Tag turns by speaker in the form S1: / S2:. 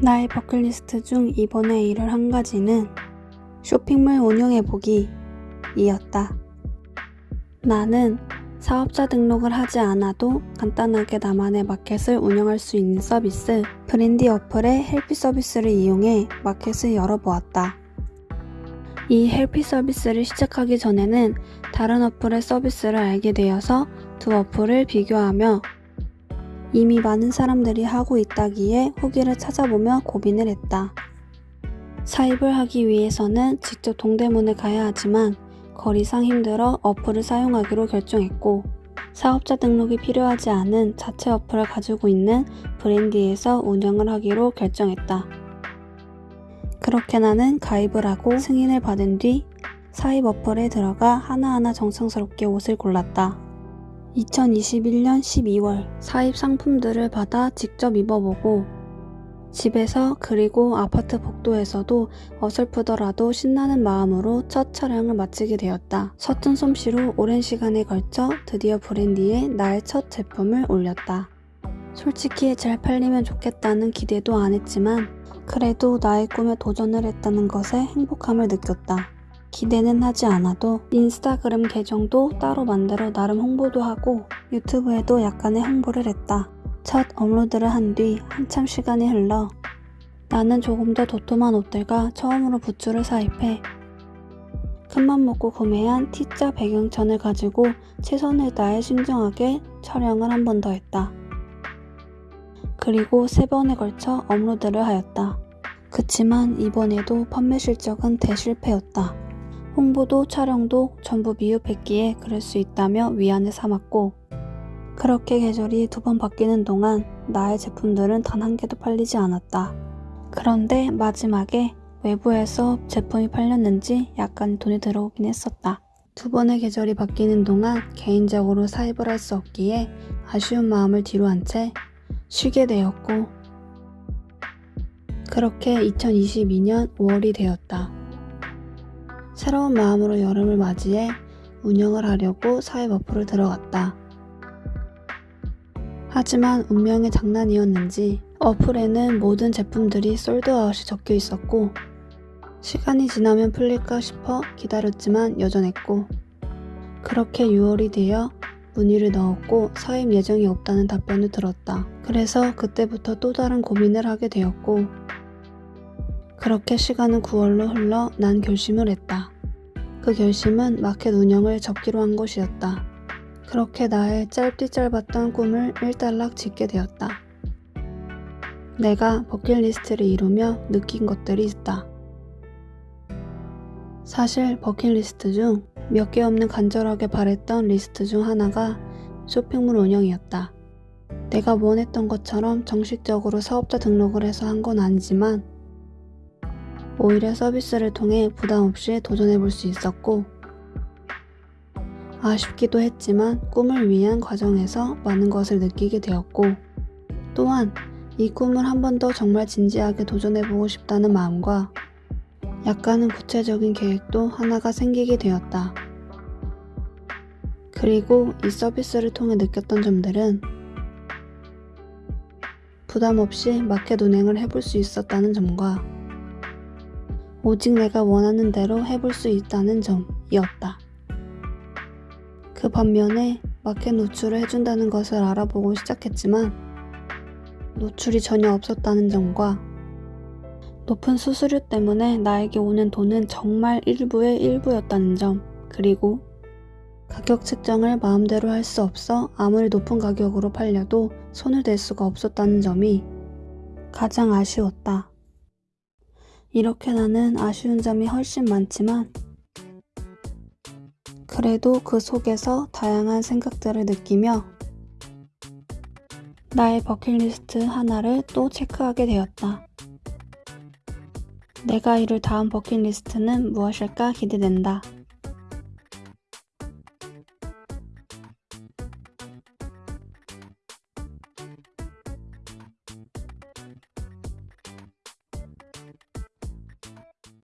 S1: 나의 버킷리스트 중 이번에 이룰 한 가지는 쇼핑몰 운영해보기 이었다. 나는 사업자 등록을 하지 않아도 간단하게 나만의 마켓을 운영할 수 있는 서비스 브랜디 어플의 헬피 서비스를 이용해 마켓을 열어보았다. 이 헬피 서비스를 시작하기 전에는 다른 어플의 서비스를 알게 되어서 두 어플을 비교하며 이미 많은 사람들이 하고 있다기에 후기를 찾아보며 고민을 했다. 사입을 하기 위해서는 직접 동대문에 가야 하지만 거리상 힘들어 어플을 사용하기로 결정했고 사업자 등록이 필요하지 않은 자체 어플을 가지고 있는 브랜디에서 운영을 하기로 결정했다. 그렇게 나는 가입을 하고 승인을 받은 뒤 사입 어플에 들어가 하나하나 정성스럽게 옷을 골랐다. 2021년 12월 사입 상품들을 받아 직접 입어보고 집에서 그리고 아파트 복도에서도 어설프더라도 신나는 마음으로 첫 촬영을 마치게 되었다. 서툰 솜씨로 오랜 시간에 걸쳐 드디어 브랜디에 나의 첫 제품을 올렸다. 솔직히 잘 팔리면 좋겠다는 기대도 안 했지만 그래도 나의 꿈에 도전을 했다는 것에 행복함을 느꼈다. 기대는 하지 않아도 인스타그램 계정도 따로 만들어 나름 홍보도 하고 유튜브에도 약간의 홍보를 했다. 첫 업로드를 한 뒤 한참 시간이 흘러 나는 조금 더 도톰한 옷들과 처음으로 부츠를 사입해 큰맘 먹고 구매한 T자 배경천을 가지고 최선을 다해 신중하게 촬영을 한 번 더 했다. 그리고 세 번에 걸쳐 업로드를 하였다. 그치만 이번에도 판매 실적은 대실패였다. 홍보도 촬영도 전부 미흡했기에 그럴 수 있다며 위안을 삼았고 그렇게 계절이 두 번 바뀌는 동안 나의 제품들은 단 한 개도 팔리지 않았다. 그런데 마지막에 외부에서 제품이 팔렸는지 약간 돈이 들어오긴 했었다. 두 번의 계절이 바뀌는 동안 개인적으로 사입을 할 수 없기에 아쉬운 마음을 뒤로 한 채 쉬게 되었고 그렇게 2022년 5월이 되었다. 새로운 마음으로 여름을 맞이해 운영을 하려고 사회 어플을 들어갔다. 하지만 운명의 장난이었는지 어플에는 모든 제품들이 솔드아웃이 적혀 있었고 시간이 지나면 풀릴까 싶어 기다렸지만 여전했고 그렇게 6월이 되어 문의를 넣었고 사입 예정이 없다는 답변을 들었다. 그래서 그때부터 또 다른 고민을 하게 되었고 그렇게 시간은 9월로 흘러 난 결심을 했다. 그 결심은 마켓 운영을 접기로 한 것이었다. 그렇게 나의 짧디 짧았던 꿈을 일단락 짓게 되었다. 내가 버킷리스트를 이루며 느낀 것들이 있다. 사실 버킷리스트 중 몇 개 없는 간절하게 바랬던 리스트 중 하나가 쇼핑몰 운영이었다. 내가 원했던 것처럼 정식적으로 사업자 등록을 해서 한 건 아니지만 오히려 서비스를 통해 부담 없이 도전해 볼 수 있었고 아쉽기도 했지만 꿈을 위한 과정에서 많은 것을 느끼게 되었고 또한 이 꿈을 한 번 더 정말 진지하게 도전해 보고 싶다는 마음과 약간은 구체적인 계획도 하나가 생기게 되었다. 그리고 이 서비스를 통해 느꼈던 점들은 부담 없이 마켓 운행을 해볼 수 있었다는 점과 오직 내가 원하는 대로 해볼 수 있다는 점이었다. 그 반면에 마켓 노출을 해준다는 것을 알아보고 시작했지만 노출이 전혀 없었다는 점과 높은 수수료 때문에 나에게 오는 돈은 정말 일부의 일부였다는 점 그리고 가격 책정을 마음대로 할 수 없어 아무리 높은 가격으로 팔려도 손을 댈 수가 없었다는 점이 가장 아쉬웠다. 이렇게 나는 아쉬운 점이 훨씬 많지만 그래도 그 속에서 다양한 생각들을 느끼며 나의 버킷리스트 하나를 또 체크하게 되었다. 내가 이룰 다음 버킷리스트는 무엇일까 기대된다.